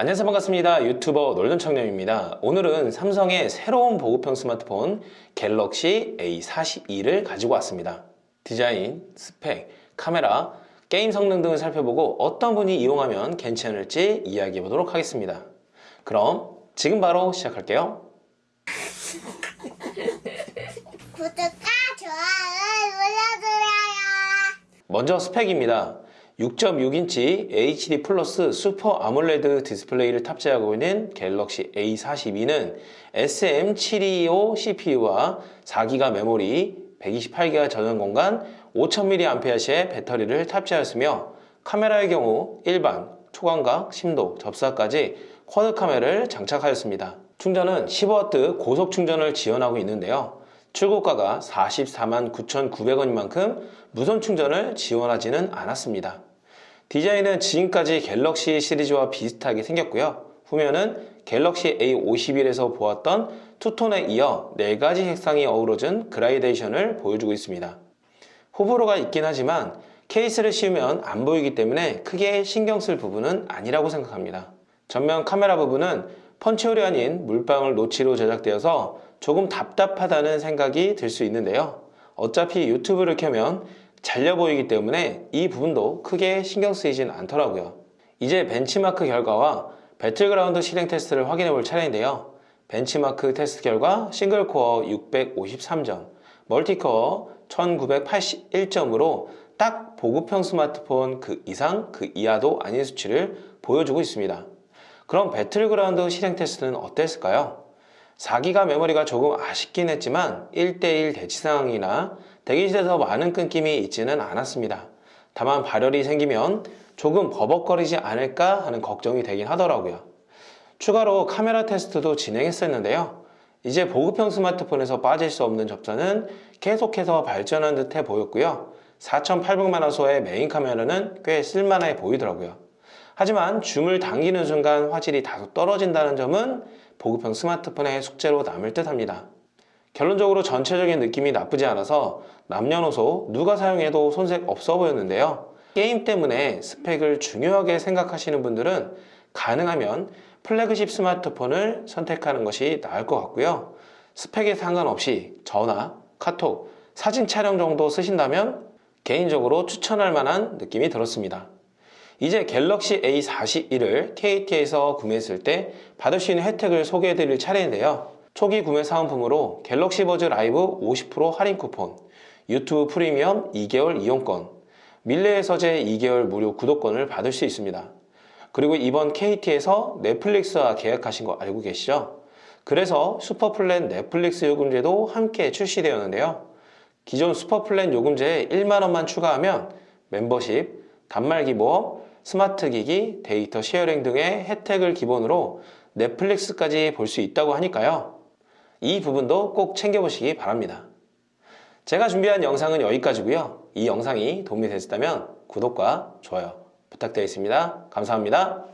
안녕하세요. 반갑습니다. 유튜버 놀던 청년입니다. 오늘은 삼성의 새로운 보급형 스마트폰 갤럭시 A42를 가지고 왔습니다. 디자인, 스펙, 카메라, 게임 성능 등을 살펴보고 어떤 분이 이용하면 괜찮을지 이야기해 보도록 하겠습니다. 그럼 지금 바로 시작할게요. 구독과 좋아요 눌러주세요. 먼저 스펙입니다 6.6인치 HD plus super AMOLED 디스플레이를 탑재하고 있는 갤럭시 A42는 SM725 CPU와 4기가 메모리, 128기가 저장 공간, 5000mAh의 배터리를 탑재하였으며 카메라의 경우 일반, 초광각, 심도, 접사까지 quad 카메라를 장착하였습니다. 충전은 15W 고속 충전을 지원하고 있는데요. 출고가가 44만 9,900원인 만큼 무선 충전을 지원하지는 않았습니다. 디자인은 지금까지 갤럭시 시리즈와 비슷하게 생겼고요. 후면은 갤럭시 A51에서 보았던 two-tone에 이어 4가지 색상이 어우러진 그라데이션을 보여주고 있습니다. 호불호가 있긴 하지만 케이스를 씌우면 안 보이기 때문에 크게 신경 쓸 부분은 아니라고 생각합니다. 전면 카메라 부분은 punch hole이 아닌 물방울 노치로 제작되어서 조금 답답하다는 생각이 들 수 있는데요. 어차피 유튜브를 켜면 잘려 보이기 때문에 이 부분도 크게 신경 쓰이진 않더라고요. 이제 벤치마크 결과와 배틀그라운드 실행 테스트를 확인해 볼 차례인데요. 벤치마크 테스트 결과 single core 653점, multi core 1981점으로 딱 보급형 스마트폰 그 이상 그 이하도 아닌 수치를 보여주고 있습니다. 그럼 배틀그라운드 실행 테스트는 어땠을까요? 4기가 메모리가 조금 아쉽긴 했지만 1대1 대치 상황이나 대기실에서 많은 끊김이 있지는 않았습니다. 다만 발열이 생기면 조금 버벅거리지 않을까 하는 걱정이 되긴 하더라고요. 추가로 카메라 테스트도 진행했었는데요. 이제 보급형 스마트폰에서 빠질 수 없는 접사는 계속해서 발전한 듯해 보였고요. 4800만 화소의 메인 카메라는 꽤 쓸만해 보이더라고요. 하지만 줌을 당기는 순간 화질이 다소 떨어진다는 점은 보급형 스마트폰의 숙제로 남을 듯 합니다. 결론적으로 전체적인 느낌이 나쁘지 않아서 남녀노소 누가 사용해도 손색 없어 보였는데요. 게임 때문에 스펙을 중요하게 생각하시는 분들은 가능하면 플래그십 스마트폰을 선택하는 것이 나을 것 같고요. 스펙에 상관없이 전화, 카톡, 사진 촬영 정도 쓰신다면 개인적으로 추천할 만한 느낌이 들었습니다. 이제 갤럭시 A41을 KT에서 구매했을 때 받을 수 있는 혜택을 소개해 드릴 차례인데요. 초기 구매 사은품으로 갤럭시 버즈 라이브 50% 할인 쿠폰, 유튜브 프리미엄 2개월 이용권, 밀리의 서재 2개월 무료 구독권을 받을 수 있습니다. 그리고 이번 KT에서 넷플릭스와 계약하신 거 알고 계시죠? 그래서 슈퍼플랜 넷플릭스 요금제도 함께 출시되었는데요. 기존 슈퍼플랜 요금제에 1만원만 추가하면 멤버십, 단말기 보험, 스마트 기기, 데이터 sharing 등의 혜택을 기본으로 넷플릭스까지 볼 수 있다고 하니까요. 이 부분도 꼭 챙겨보시기 바랍니다. 제가 준비한 영상은 여기까지고요. 이 영상이 도움이 되셨다면 구독과 좋아요 부탁드리겠습니다. 감사합니다.